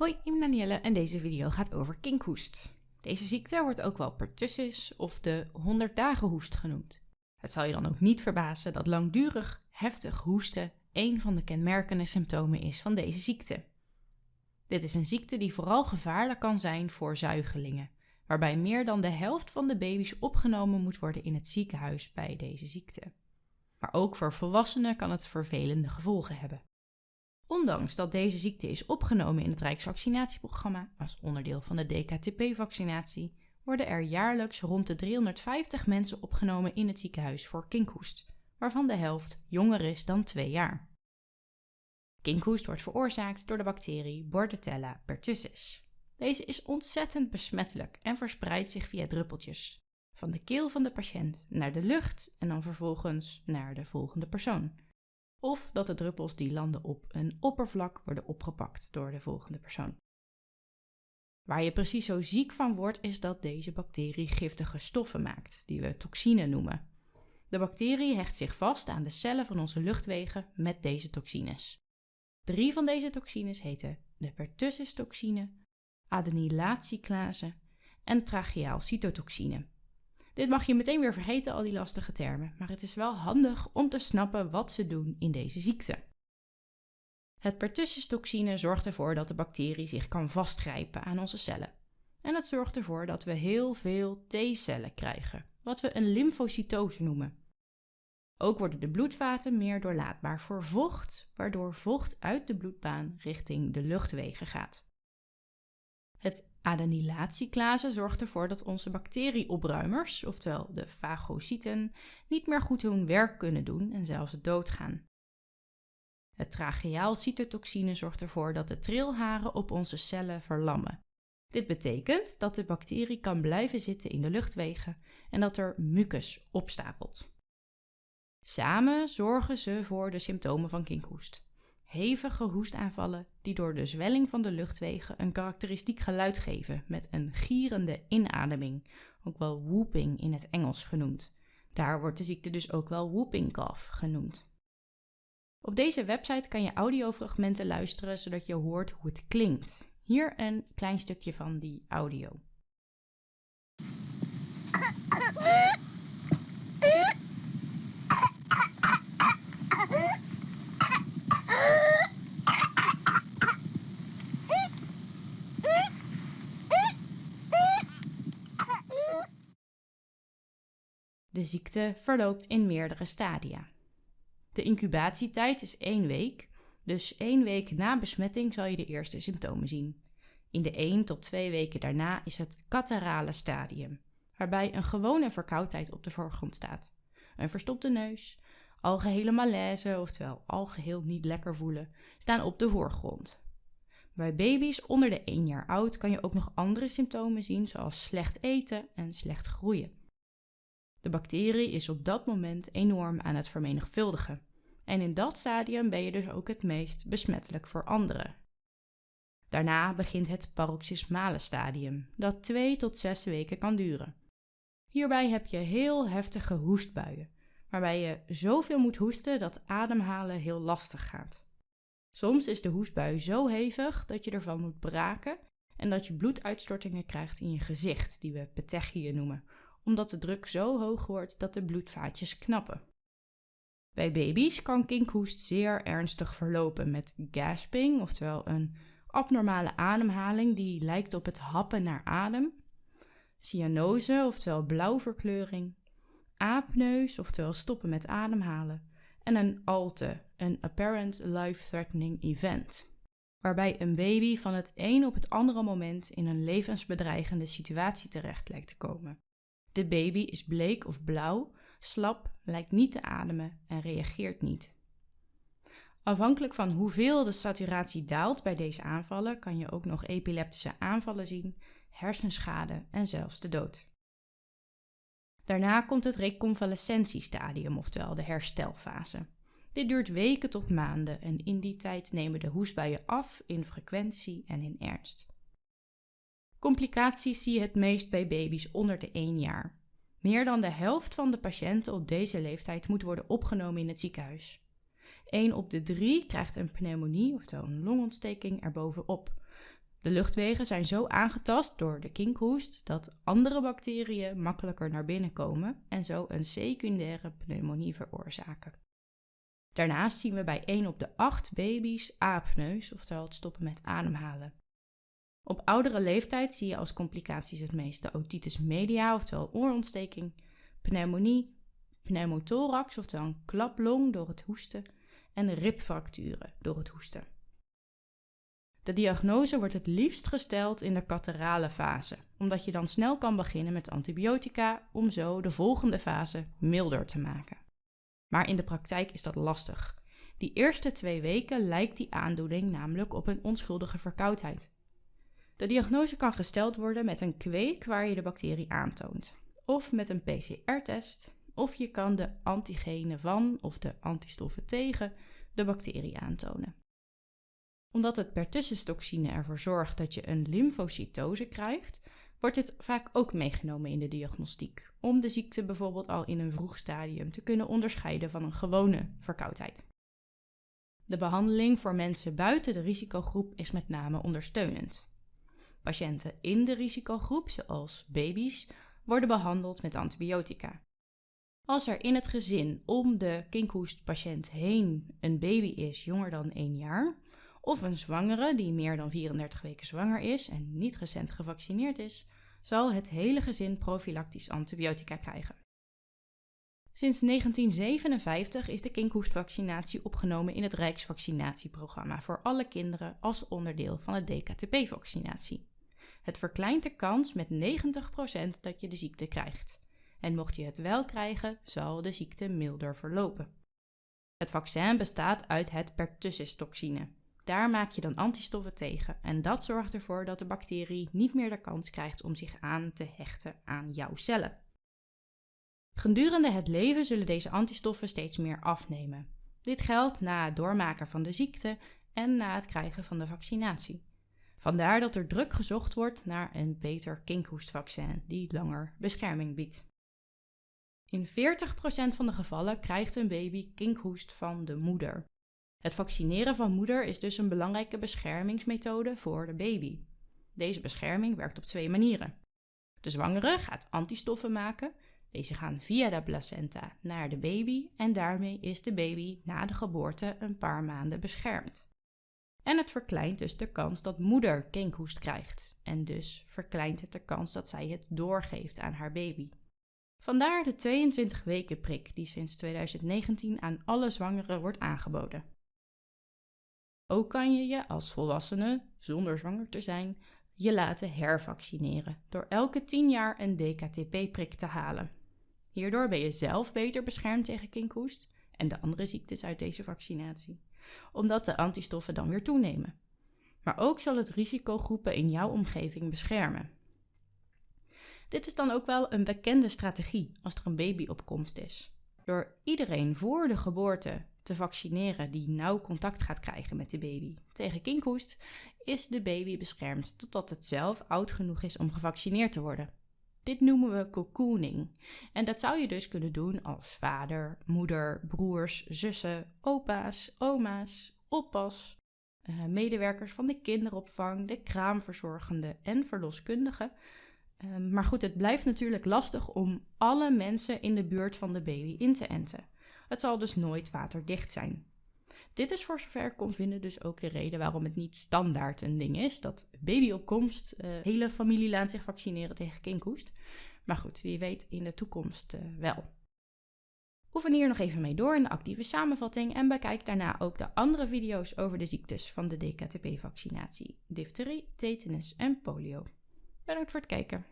Hoi, ik ben Danielle en deze video gaat over kinkhoest. Deze ziekte wordt ook wel pertussis of de 100 dagen hoest genoemd. Het zal je dan ook niet verbazen dat langdurig heftig hoesten een van de kenmerkende symptomen is van deze ziekte. Dit is een ziekte die vooral gevaarlijk kan zijn voor zuigelingen, waarbij meer dan de helft van de baby's opgenomen moet worden in het ziekenhuis bij deze ziekte. Maar ook voor volwassenen kan het vervelende gevolgen hebben. Ondanks dat deze ziekte is opgenomen in het Rijksvaccinatieprogramma als onderdeel van de DKTP-vaccinatie, worden er jaarlijks rond de 350 mensen opgenomen in het ziekenhuis voor kinkhoest, waarvan de helft jonger is dan 2 jaar. Kinkhoest wordt veroorzaakt door de bacterie Bordetella pertussis. Deze is ontzettend besmettelijk en verspreidt zich via druppeltjes. Van de keel van de patiënt naar de lucht en dan vervolgens naar de volgende persoon. Of dat de druppels die landen op een oppervlak worden opgepakt door de volgende persoon. Waar je precies zo ziek van wordt, is dat deze bacterie giftige stoffen maakt, die we toxine noemen. De bacterie hecht zich vast aan de cellen van onze luchtwegen met deze toxines. Drie van deze toxines heten de pertussis-toxine, adenylatieklase en tracheaalcytotoxine. Dit mag je meteen weer vergeten, al die lastige termen, maar het is wel handig om te snappen wat ze doen in deze ziekte. Het pertussis-toxine zorgt ervoor dat de bacterie zich kan vastgrijpen aan onze cellen. En het zorgt ervoor dat we heel veel T-cellen krijgen, wat we een lymfocytose noemen. Ook worden de bloedvaten meer doorlaatbaar voor vocht, waardoor vocht uit de bloedbaan richting de luchtwegen gaat. Het adenylatieklase zorgt ervoor dat onze bacterieopruimers, oftewel de fagocyten, niet meer goed hun werk kunnen doen en zelfs doodgaan. Het tracheaalcytotoxine zorgt ervoor dat de trilharen op onze cellen verlammen. Dit betekent dat de bacterie kan blijven zitten in de luchtwegen en dat er mucus opstapelt. Samen zorgen ze voor de symptomen van kinkhoest. Hevige hoestaanvallen die door de zwelling van de luchtwegen een karakteristiek geluid geven met een gierende inademing, ook wel whooping in het Engels genoemd. Daar wordt de ziekte dus ook wel whooping cough genoemd. Op deze website kan je audiofragmenten luisteren zodat je hoort hoe het klinkt. Hier een klein stukje van die audio. De ziekte verloopt in meerdere stadia. De incubatietijd is één week, dus één week na besmetting zal je de eerste symptomen zien. In de 1 tot 2 weken daarna is het katarale stadium, waarbij een gewone verkoudheid op de voorgrond staat. Een verstopte neus, algehele malaise, oftewel algeheel niet lekker voelen, staan op de voorgrond. Bij baby's onder de 1 jaar oud kan je ook nog andere symptomen zien, zoals slecht eten en slecht groeien. De bacterie is op dat moment enorm aan het vermenigvuldigen. En in dat stadium ben je dus ook het meest besmettelijk voor anderen. Daarna begint het paroxysmale stadium, dat 2 tot 6 weken kan duren. Hierbij heb je heel heftige hoestbuien, waarbij je zoveel moet hoesten dat ademhalen heel lastig gaat. Soms is de hoestbui zo hevig dat je ervan moet braken en dat je bloeduitstortingen krijgt in je gezicht, die we petechieën noemen, omdat de druk zo hoog wordt dat de bloedvaatjes knappen. Bij baby's kan kinkhoest zeer ernstig verlopen met gasping, oftewel een abnormale ademhaling die lijkt op het happen naar adem, cyanose, oftewel blauwverkleuring, aapneus, oftewel stoppen met ademhalen, en een ALTE, een Apparent Life-Threatening Event, waarbij een baby van het een op het andere moment in een levensbedreigende situatie terecht lijkt te komen. De baby is bleek of blauw, slap, lijkt niet te ademen en reageert niet. Afhankelijk van hoeveel de saturatie daalt bij deze aanvallen, kan je ook nog epileptische aanvallen zien, hersenschade en zelfs de dood. Daarna komt het reconvalescentiestadium, oftewel de herstelfase. Dit duurt weken tot maanden en in die tijd nemen de hoestbuien af in frequentie en in ernst. Complicaties zie je het meest bij baby's onder de 1 jaar. Meer dan de helft van de patiënten op deze leeftijd moet worden opgenomen in het ziekenhuis. 1 op de 3 krijgt een pneumonie, oftewel een longontsteking, erbovenop. De luchtwegen zijn zo aangetast door de kinkhoest dat andere bacteriën makkelijker naar binnen komen en zo een secundaire pneumonie veroorzaken. Daarnaast zien we bij 1 op de 8 baby's apneus, oftewel het stoppen met ademhalen. Op oudere leeftijd zie je als complicaties het meest de otitis media, oftewel oorontsteking, pneumonie, pneumothorax, oftewel een klaplong door het hoesten, en ribfracturen door het hoesten. De diagnose wordt het liefst gesteld in de katerale fase, omdat je dan snel kan beginnen met antibiotica om zo de volgende fase milder te maken. Maar in de praktijk is dat lastig. Die eerste twee weken lijkt die aandoening namelijk op een onschuldige verkoudheid. De diagnose kan gesteld worden met een kweek waar je de bacterie aantoont, of met een PCR-test, of je kan de antigenen van of de antistoffen tegen de bacterie aantonen. Omdat het pertussenstoxine ervoor zorgt dat je een lymfocytose krijgt, wordt dit vaak ook meegenomen in de diagnostiek, om de ziekte bijvoorbeeld al in een vroeg stadium te kunnen onderscheiden van een gewone verkoudheid. De behandeling voor mensen buiten de risicogroep is met name ondersteunend. Patiënten in de risicogroep, zoals baby's, worden behandeld met antibiotica. Als er in het gezin om de kinkhoestpatiënt heen een baby is jonger dan 1 jaar, of een zwangere die meer dan 34 weken zwanger is en niet recent gevaccineerd is, zal het hele gezin profilactisch antibiotica krijgen. Sinds 1957 is de kinkhoestvaccinatie opgenomen in het Rijksvaccinatieprogramma voor alle kinderen als onderdeel van de DKTP-vaccinatie. Het verkleint de kans met 90% dat je de ziekte krijgt. En mocht je het wel krijgen, zal de ziekte milder verlopen. Het vaccin bestaat uit het pertussis-toxine. Daar maak je dan antistoffen tegen en dat zorgt ervoor dat de bacterie niet meer de kans krijgt om zich aan te hechten aan jouw cellen. Gedurende het leven zullen deze antistoffen steeds meer afnemen. Dit geldt na het doormaken van de ziekte en na het krijgen van de vaccinatie. Vandaar dat er druk gezocht wordt naar een beter kinkhoestvaccin die langer bescherming biedt. In 40% van de gevallen krijgt een baby kinkhoest van de moeder. Het vaccineren van moeder is dus een belangrijke beschermingsmethode voor de baby. Deze bescherming werkt op twee manieren. De zwangere gaat antistoffen maken. Deze gaan via de placenta naar de baby en daarmee is de baby na de geboorte een paar maanden beschermd. En het verkleint dus de kans dat moeder kinkhoest krijgt. En dus verkleint het de kans dat zij het doorgeeft aan haar baby. Vandaar de 22 weken prik die sinds 2019 aan alle zwangeren wordt aangeboden. Ook kan je je als volwassene, zonder zwanger te zijn, je laten hervaccineren door elke 10 jaar een DKTP-prik te halen. Hierdoor ben je zelf beter beschermd tegen kinkhoest en de andere ziektes uit deze vaccinatie, omdat de antistoffen dan weer toenemen. Maar ook zal het risicogroepen in jouw omgeving beschermen. Dit is dan ook wel een bekende strategie als er een baby op komst is. Door iedereen voor de geboorte te vaccineren die nauw contact gaat krijgen met de baby tegen kinkhoest, is de baby beschermd totdat het zelf oud genoeg is om gevaccineerd te worden. Dit noemen we cocooning. En dat zou je dus kunnen doen als vader, moeder, broers, zussen, opa's, oma's, oppas, eh, medewerkers van de kinderopvang, de kraamverzorgende en verloskundigen. Ehm, maar goed, het blijft natuurlijk lastig om alle mensen in de buurt van de baby in te enten. Het zal dus nooit waterdicht zijn. Dit is voor zover ik kon vinden dus ook de reden waarom het niet standaard een ding is. Dat babyopkomst, uh, hele familie laat zich vaccineren tegen kinkhoest. Maar goed, wie weet in de toekomst uh, wel. Oefen hier nog even mee door in de actieve samenvatting en bekijk daarna ook de andere video's over de ziektes van de DKTP-vaccinatie, difterie, tetanus en polio. Bedankt voor het kijken.